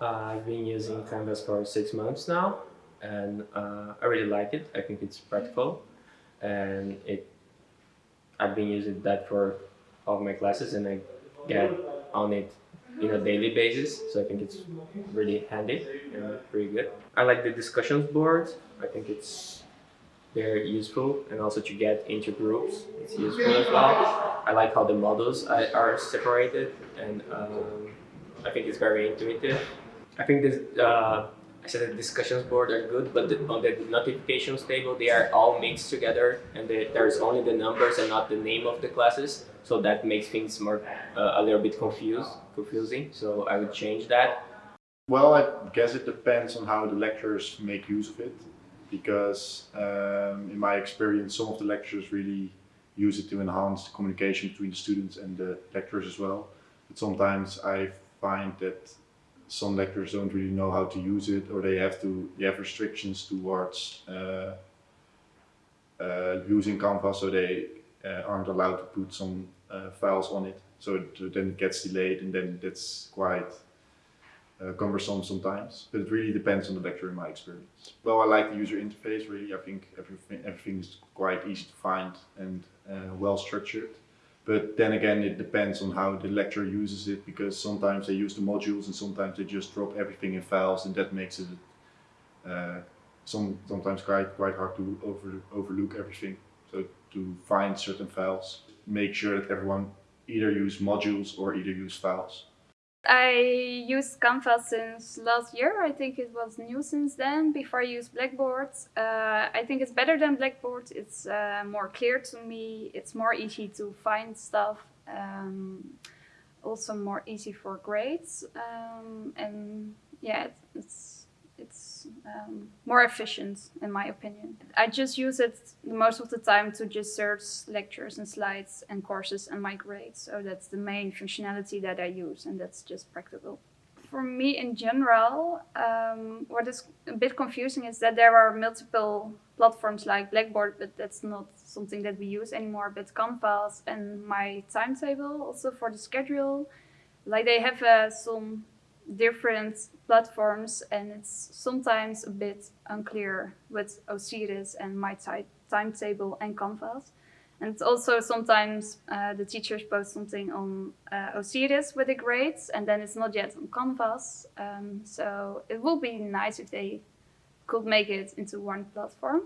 Uh, I've been using Canvas for six months now, and uh, I really like it. I think it's practical, and it. I've been using that for all my classes, and I get on it in a daily basis. So I think it's really handy and pretty good. I like the discussions board. I think it's very useful, and also to get into groups, it's useful as well. I like how the modules are are separated, and um, I think it's very intuitive. I think this, uh, I said the discussions board are good, but the, on the notifications table, they are all mixed together and there's only the numbers and not the name of the classes. So that makes things more, uh, a little bit confused, confusing. So I would change that. Well, I guess it depends on how the lecturers make use of it. Because um, in my experience, some of the lecturers really use it to enhance the communication between the students and the lecturers as well. But sometimes I find that some lecturers don't really know how to use it or they have to they have restrictions towards uh, uh, using Canvas so they uh, aren't allowed to put some uh, files on it. So it, then it gets delayed and then that's quite uh, cumbersome sometimes. But it really depends on the lecturer in my experience. Well I like the user interface really. I think everything, everything is quite easy to find and uh, well structured but then again, it depends on how the lecturer uses it because sometimes they use the modules and sometimes they just drop everything in files and that makes it uh, some, sometimes quite, quite hard to over, overlook everything. So to find certain files, make sure that everyone either use modules or either use files. I use Canvas since last year. I think it was new since then, before I used Blackboard. Uh, I think it's better than Blackboard. It's uh, more clear to me. It's more easy to find stuff. Um, also more easy for grades. Um, and yeah, it's it's um, more efficient in my opinion. I just use it most of the time to just search lectures and slides and courses and my grades. So that's the main functionality that I use and that's just practical. For me in general, um, what is a bit confusing is that there are multiple platforms like Blackboard, but that's not something that we use anymore, but Canvas and my timetable also for the schedule. Like they have uh, some different platforms and it's sometimes a bit unclear with Osiris and my timetable and Canvas. And also sometimes uh, the teachers post something on uh, Osiris with the grades and then it's not yet on Canvas. Um, so it would be nice if they could make it into one platform.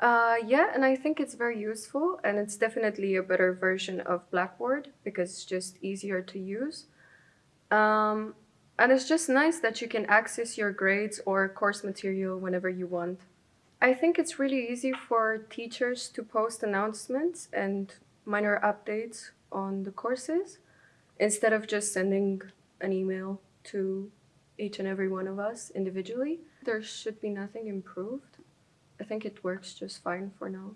Uh, yeah, and I think it's very useful and it's definitely a better version of Blackboard because it's just easier to use. Um, and it's just nice that you can access your grades or course material whenever you want. I think it's really easy for teachers to post announcements and minor updates on the courses instead of just sending an email to each and every one of us individually. There should be nothing improved. I think it works just fine for now.